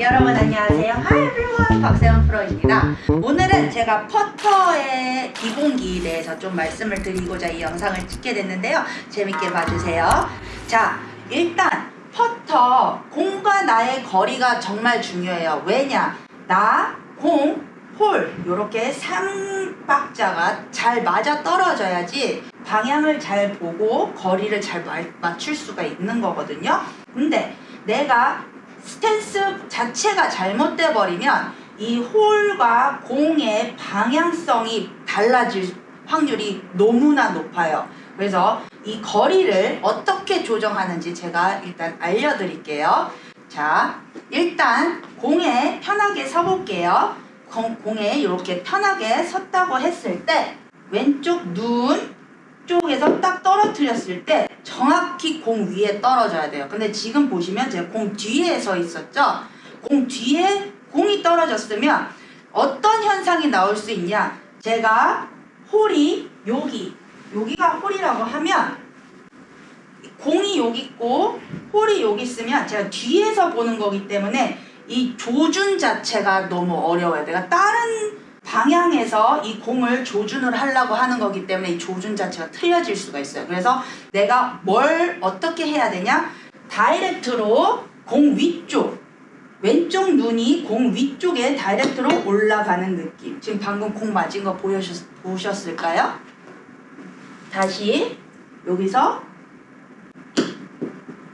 여러분 안녕하세요. Hi everyone. 박세원 프로입니다. 오늘은 제가 퍼터의 기본기에 대해서 좀 말씀을 드리고자 이 영상을 찍게 됐는데요. 재밌게 봐주세요. 자, 일단 퍼터 공과 나의 거리가 정말 중요해요. 왜냐? 나, 공, 홀 이렇게 삼박자가 잘 맞아 떨어져야지 방향을 잘 보고 거리를 잘 마- 맞출 수가 있는 거거든요. 근데 내가 스탠스 자체가 잘못돼 버리면 이 홀과 공의 방향성이 달라질 확률이 너무나 높아요. 그래서 이 거리를 어떻게 조정하는지 제가 일단 알려드릴게요. 자, 일단 공에 편하게 서볼게요. 공, 공에 이렇게 편하게 섰다고 했을 때 왼쪽 눈 쪽에서 딱 떨어뜨렸을 때 정확히 공 위에 떨어져야 돼요. 근데 지금 보시면 제가 공 뒤에 서 있었죠? 공 뒤에 공이 떨어졌으면 어떤 현상이 나올 수 있냐? 제가 홀이 여기, 여기가 홀이라고 하면 공이 여기 있고 홀이 여기 있으면 제가 뒤에서 보는 거기 때문에 이 조준 자체가 너무 어려워요. 내가 다른 방향에서 이 공을 조준을 하려고 하는 거기 때문에 이 조준 자체가 틀려질 수가 있어요. 그래서 내가 뭘 어떻게 해야 되냐? 다이렉트로 공 위쪽 왼쪽 눈이 공 위쪽에 다이렉트로 올라가는 느낌. 지금 방금 공 맞은 거 보셨, 보셨을까요? 다시 여기서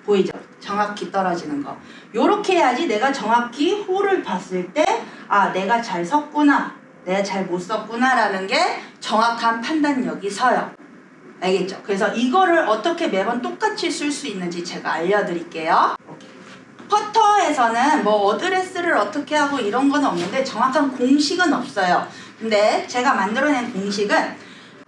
보이죠? 정확히 떨어지는 거. 요렇게 해야지 내가 정확히 홀을 봤을 때, 아, 내가 잘 섰구나. 내가 잘못 섰구나라는 게 정확한 판단력이 서요. 알겠죠? 그래서 이거를 어떻게 매번 똑같이 쓸 수 있는지 제가 알려드릴게요. 퍼터에서는 뭐 어드레스를 어떻게 하고 이런 건 없는데 정확한 공식은 없어요. 근데 제가 만들어낸 공식은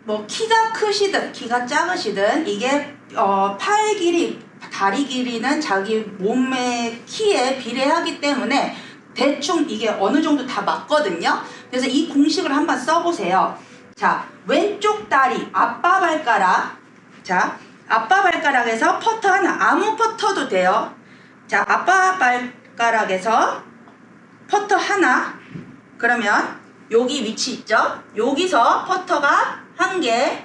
뭐 키가 크시든 키가 작으시든 이게 어, 팔 길이 다리 길이는 자기 몸의 키에 비례하기 때문에 대충 이게 어느 정도 다 맞거든요. 그래서 이 공식을 한번 써보세요. 자, 왼쪽 다리, 아빠 발가락. 자, 아빠 발가락에서 퍼터 하나, 아무 퍼터도 돼요. 자, 아빠 발가락에서 퍼터 하나. 그러면 여기 위치 있죠? 여기서 퍼터가 한 개,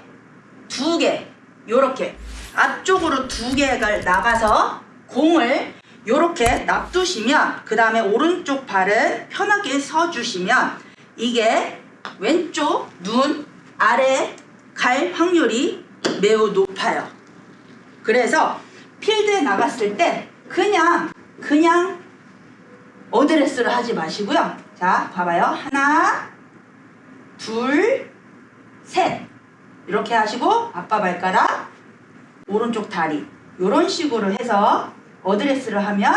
두 개, 요렇게 앞쪽으로 두 개가 나가서 공을 요렇게 놔두시면 그 다음에 오른쪽 발을 편하게 서주시면 이게 왼쪽 눈 아래 갈 확률이 매우 높아요. 그래서 필드에 나갔을 때 그냥 그냥 어드레스를 하지 마시고요. 자, 봐봐요. 하나, 둘, 셋. 이렇게 하시고 아빠 발가락, 오른쪽 다리 이런 식으로 해서 어드레스를 하면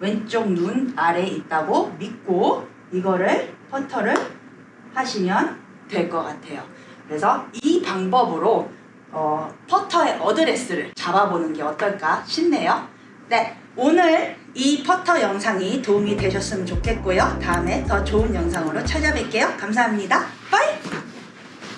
왼쪽 눈 아래에 있다고 믿고 이거를 퍼터를 하시면 될 것 같아요. 그래서 이 방법으로 어, 퍼터의 어드레스를 잡아보는 게 어떨까 싶네요. 네, 오늘 이 퍼터 영상이 도움이 되셨으면 좋겠고요. 다음에 더 좋은 영상으로 찾아뵐게요. 감사합니다. bye!